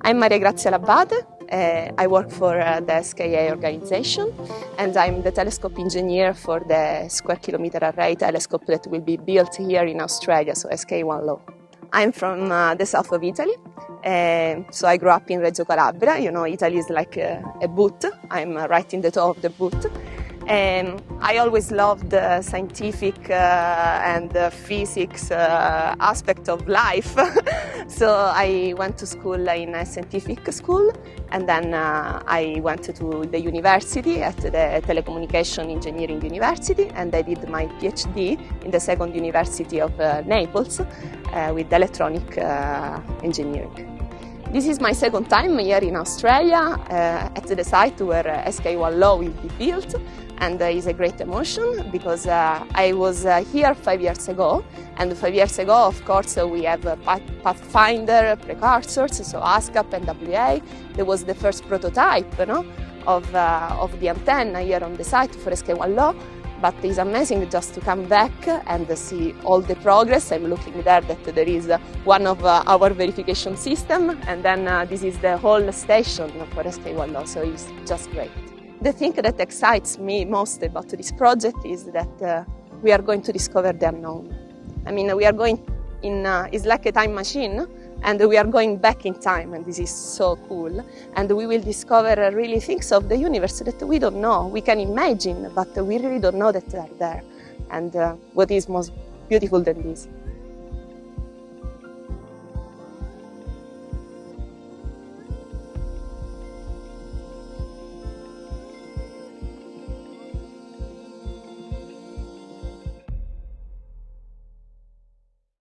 I'm Maria Grazia Labate. Uh, I work for uh, the SKA organization and I'm the telescope engineer for the Square Kilometre Array telescope that will be built here in Australia, so SKA1 Low. I'm from uh, the south of Italy, uh, so I grew up in Reggio Calabria. You know, Italy is like a, a boot. I'm right in the top of the boot. And I always loved the scientific uh, and the physics uh, aspect of life. so I went to school in a scientific school and then uh, I went to the university at the Telecommunication Engineering University and I did my PhD in the second university of uh, Naples uh, with electronic uh, engineering. This is my second time here in Australia uh, at the site where uh, SKA1 Low will be built and uh, it's a great emotion because uh, I was uh, here five years ago and five years ago of course we have Pathfinder precursors so ASKAP and WA. There was the first prototype know, of, uh, of the antenna here on the site for SKA1 Low but it's amazing just to come back and see all the progress. I'm looking there that there is one of uh, our verification system and then uh, this is the whole station for SKA1 so it's just great. The thing that excites me most about this project is that uh, we are going to discover the unknown. I mean, we are going in, uh, it's like a time machine and we are going back in time and this is so cool. And we will discover really things of the universe that we don't know. We can imagine but we really don't know that they are there. And uh, what is most beautiful than this